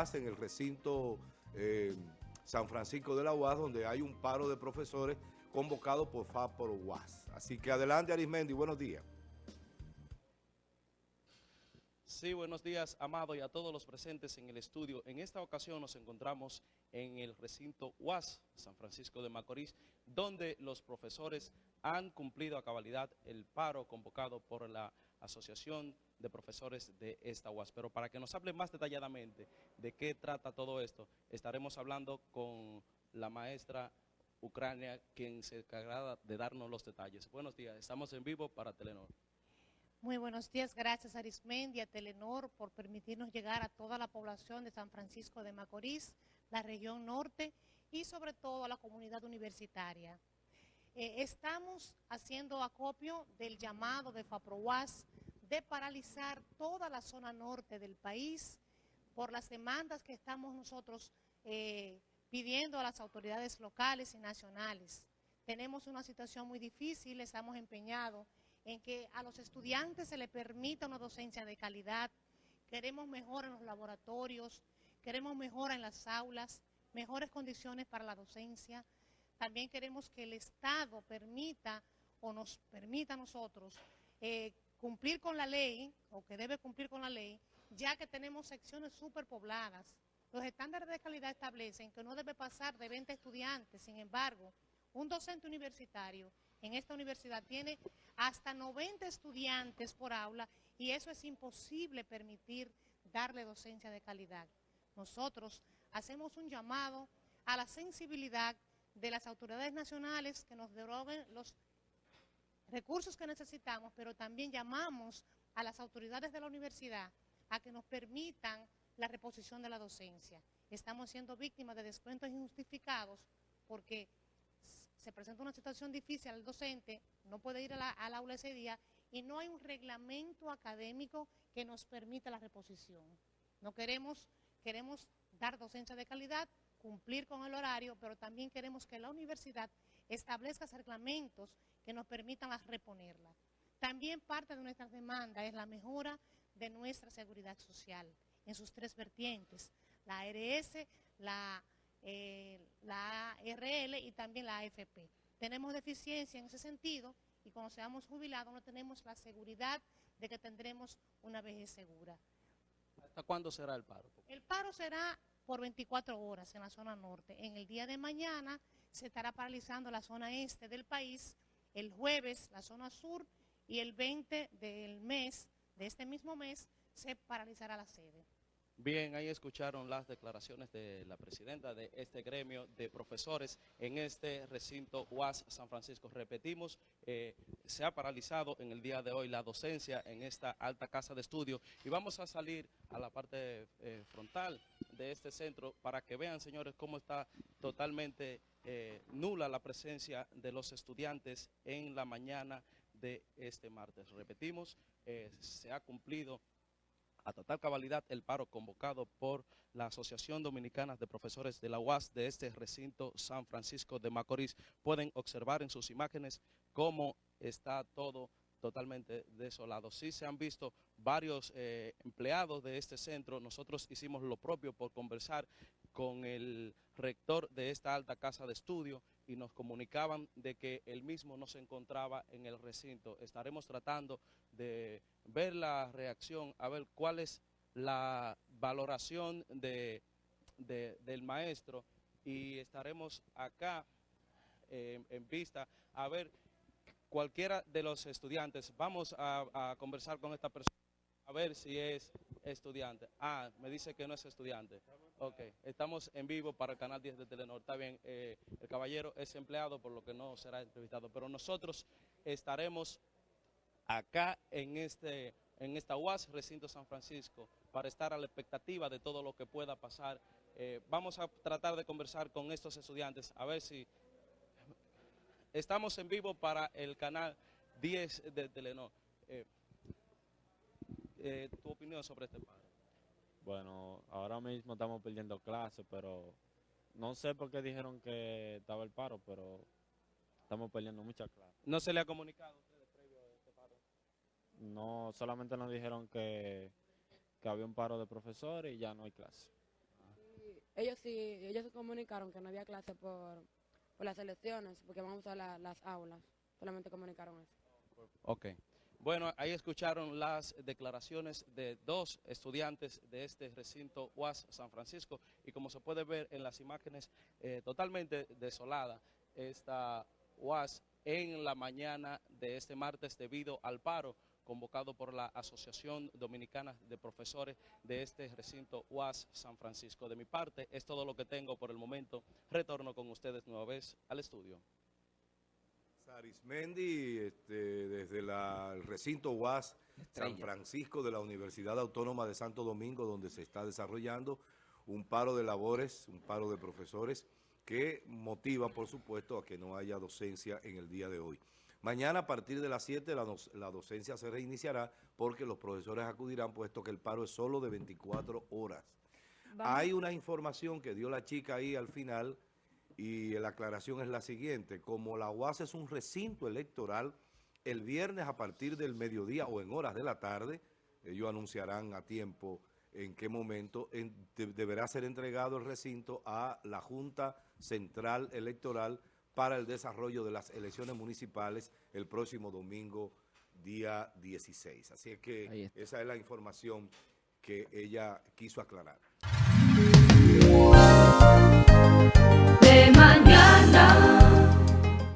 En el recinto eh, San Francisco de la UAS, donde hay un paro de profesores convocado por FAPOR UAS. Así que adelante, Arismendi, buenos días. Sí, buenos días, Amado, y a todos los presentes en el estudio. En esta ocasión nos encontramos en el recinto UAS, San Francisco de Macorís, donde los profesores han cumplido a cabalidad el paro convocado por la Asociación de Profesores de esta UAS. Pero para que nos hable más detalladamente de qué trata todo esto, estaremos hablando con la maestra Ucrania, quien se encargará de darnos los detalles. Buenos días, estamos en vivo para Telenor. Muy buenos días, gracias Arismendi, a Telenor por permitirnos llegar a toda la población de San Francisco de Macorís, la región norte y sobre todo a la comunidad universitaria. Eh, estamos haciendo acopio del llamado de FAPROWAS de paralizar toda la zona norte del país por las demandas que estamos nosotros eh, pidiendo a las autoridades locales y nacionales. Tenemos una situación muy difícil, estamos empeñados en que a los estudiantes se les permita una docencia de calidad, queremos mejora en los laboratorios, queremos mejora en las aulas, mejores condiciones para la docencia, también queremos que el Estado permita o nos permita a nosotros eh, cumplir con la ley, o que debe cumplir con la ley, ya que tenemos secciones superpobladas. Los estándares de calidad establecen que no debe pasar de 20 estudiantes, sin embargo, un docente universitario en esta universidad tiene hasta 90 estudiantes por aula y eso es imposible permitir darle docencia de calidad. Nosotros hacemos un llamado a la sensibilidad de las autoridades nacionales que nos deroguen los recursos que necesitamos, pero también llamamos a las autoridades de la universidad a que nos permitan la reposición de la docencia. Estamos siendo víctimas de descuentos injustificados porque se presenta una situación difícil al docente, no puede ir al aula ese día y no hay un reglamento académico que nos permita la reposición. No queremos, queremos dar docencia de calidad, cumplir con el horario, pero también queremos que la universidad establezca reglamentos que nos permitan reponerla. También parte de nuestras demandas es la mejora de nuestra seguridad social en sus tres vertientes, la ARS, la eh, la ARL y también la AFP. Tenemos deficiencia en ese sentido y cuando seamos jubilados no tenemos la seguridad de que tendremos una vejez segura. ¿Hasta cuándo será el paro? El paro será por 24 horas en la zona norte. En el día de mañana se estará paralizando la zona este del país, el jueves la zona sur y el 20 del mes, de este mismo mes, se paralizará la sede. Bien, ahí escucharon las declaraciones de la presidenta de este gremio de profesores en este recinto UAS San Francisco. Repetimos, eh, se ha paralizado en el día de hoy la docencia en esta alta casa de estudio y vamos a salir a la parte eh, frontal de este centro para que vean, señores, cómo está totalmente eh, nula la presencia de los estudiantes en la mañana de este martes. Repetimos, se ha cumplido a total cabalidad el paro convocado por la Asociación Dominicana de Profesores de la UAS de este recinto San Francisco de Macorís. Pueden observar en sus imágenes cómo está todo totalmente desolado. Sí se han visto varios eh, empleados de este centro. Nosotros hicimos lo propio por conversar con el rector de esta alta casa de estudio y nos comunicaban de que él mismo no se encontraba en el recinto. Estaremos tratando de ver la reacción, a ver cuál es la valoración de, del maestro y estaremos acá eh, en vista a ver cualquiera de los estudiantes. Vamos a, conversar con esta persona a ver si es estudiante. Ah, me dice que no es estudiante. Ok, estamos en vivo para el canal 10 de Telenor. Está bien, eh, el caballero es empleado, por lo que no será entrevistado. Pero nosotros estaremos acá en, este, en esta UAS, Recinto San Francisco, para estar a la expectativa de todo lo que pueda pasar. Eh, vamos a tratar de conversar con estos estudiantes, a ver si Estamos en vivo para el canal 10 de Telenor. Eh, eh, ¿Tu opinión sobre este paro? Bueno, ahora mismo estamos perdiendo clases, pero no sé por qué dijeron que estaba el paro, pero estamos perdiendo muchas clases. ¿No se le ha comunicado a ustedes previo a este paro? No, solamente nos dijeron que, que había un paro de profesores y ya no hay clase. ellos sí, ellos se comunicaron que no había clase por, las elecciones, porque vamos a las aulas. Solamente comunicaron eso. Ok. Bueno, ahí escucharon las declaraciones de dos estudiantes de este recinto UAS San Francisco y como se puede ver en las imágenes, eh, totalmente desolada esta UAS en la mañana de este martes debido al paro convocado por la Asociación Dominicana de Profesores de este recinto UAS San Francisco. De mi parte, es todo lo que tengo por el momento. Retorno con ustedes nueva vez al estudio. Arismendi, este, desde la- el recinto UAS San Francisco de la Universidad Autónoma de Santo Domingo, donde se está desarrollando un paro de labores, un paro de profesores, que motiva, por supuesto, a que no haya docencia en el día de hoy. Mañana, a partir de las 7, la, doc- la docencia se reiniciará porque los profesores acudirán, puesto que el paro es solo de 24 horas. Hay una información que dio la chica ahí al final y la aclaración es la siguiente. Como la UAS es un recinto electoral, el viernes a partir del mediodía o en horas de la tarde, ellos anunciarán a tiempo en qué momento en- de- deberá ser entregado el recinto a la Junta Central Electoral para el desarrollo de las elecciones municipales el próximo domingo, día 16. Así es que esa es la información que ella quiso aclarar. de mañana.